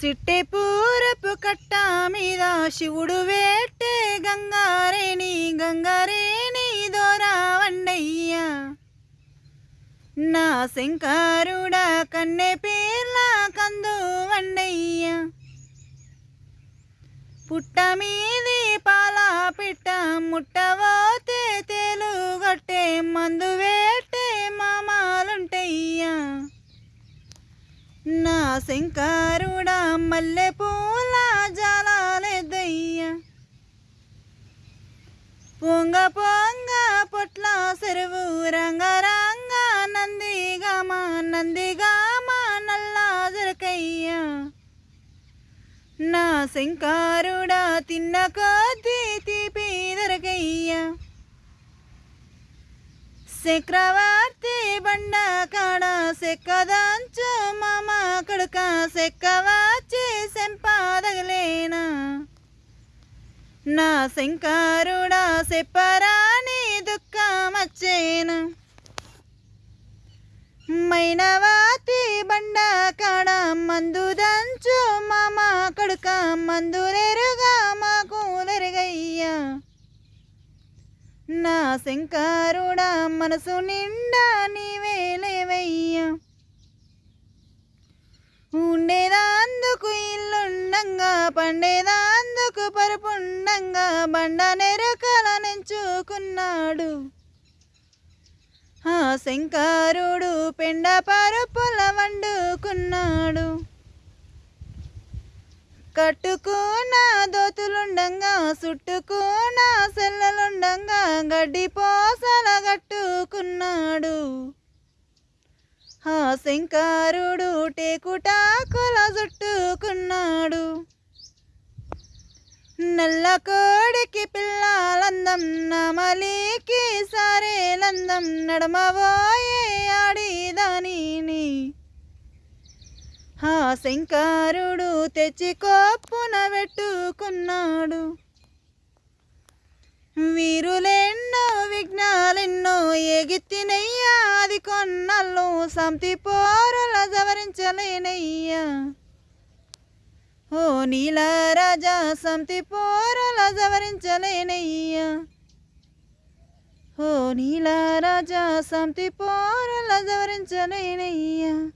సిట్టె పూరపు కట్ట మీద శివుడు వేట్టే గంగారేణి గంగారేణి దోరా వండయ్య. నా శంకరుడా కన్నె పేర్ల కందు వండయ్య. పుట్ట మీది శంకరుడా మల్లె పూల జాలాలేదయ్యా పొంగ పొంగ పొట్ల చెరువు రంగరంగ నందిగామ నందిగామ నల్లా జరకయ్యా. నా శంకరుడా తిన్న కొద్దీ తీపి దొరకయ్యా. చక్రవర్తి బండ కాడ సెక్కదంచు మామ కొడుక సెక్క వచ్చి సెంపాదగలేనా నా శంకరుడా సెప్పరాని దుఃఖమచ్చేనా? మైనవాతి బండ కాడ మందు దంచు మామ కొడుక మందులెరుగా మాకు నెరుగయ్యా. నా శంకారుడా మనసు నిండా నీవే ఇల్లుండంగా పండేదాందుకు పరుపుండంగా బండ నెరకల నించుకున్నాడు. ఆ శంకరుడు పెండ పరుపుల వండుకున్నాడు. కట్టుకున్న దోతులుండంగా చుట్టుకున్న సెల్లలుండంగా గడ్డి పోసల కట్టుకున్నాడు. ఆ టేకుటాకుల చుట్టుకున్నాడు. నల్ల కోడికి పిల్లలందం నమలికి సరేలందం నడమబోయే ఆడిదానిని. ఆ శంకరుడు తెచ్చి కోప్పున పెట్టుకున్నాడు వీరులెన్నో విఘ్నాలెన్నో ఎగిత్తినయ్యా అది సంతి పోరుల జవరించలేనయ్యా. ఓ నీల రాజా సంతి పోరుల జవరించలేనయ్యా. ఓ నీల రాజా సంతి పోరుల జవరించలేనయ్యా.